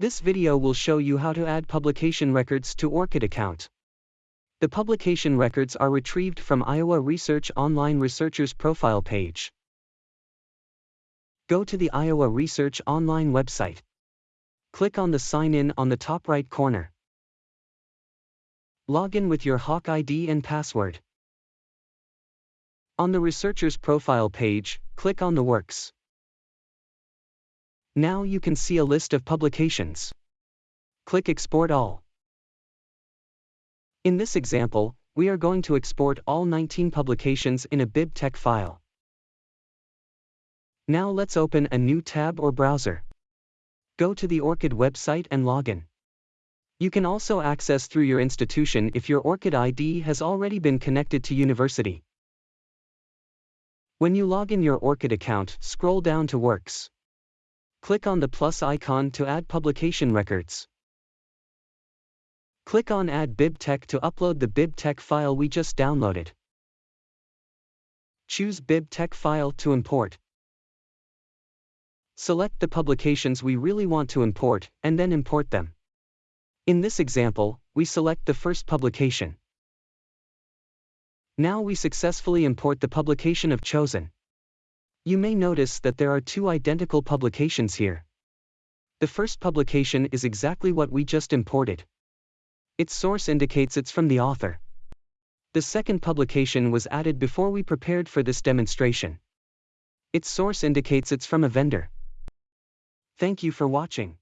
This video will show you how to add publication records to ORCID account. The publication records are retrieved from Iowa Research Online Researchers profile page. Go to the Iowa Research Online website. Click on the Sign In on the top right corner. Log in with your Hawk ID and password. On the researcher's profile page, click on the Works. Now you can see a list of publications. Click Export All. In this example, we are going to export all 19 publications in a BibTeX file. Now let's open a new tab or browser. Go to the ORCID website and login. You can also access through your institution if your ORCID ID has already been connected to university. When you log in your ORCID account, scroll down to Works. Click on the plus icon to add publication records. Click on Add BibTeX to upload the BibTeX file we just downloaded. Choose BibTeX file to import. Select the publications we really want to import, and then import them. In this example, we select the first publication. Now we successfully import the publication of chosen. You may notice that there are two identical publications here. The first publication is exactly what we just imported. Its source indicates it's from the author. The second publication was added before we prepared for this demonstration. Its source indicates it's from a vendor. Thank you for watching.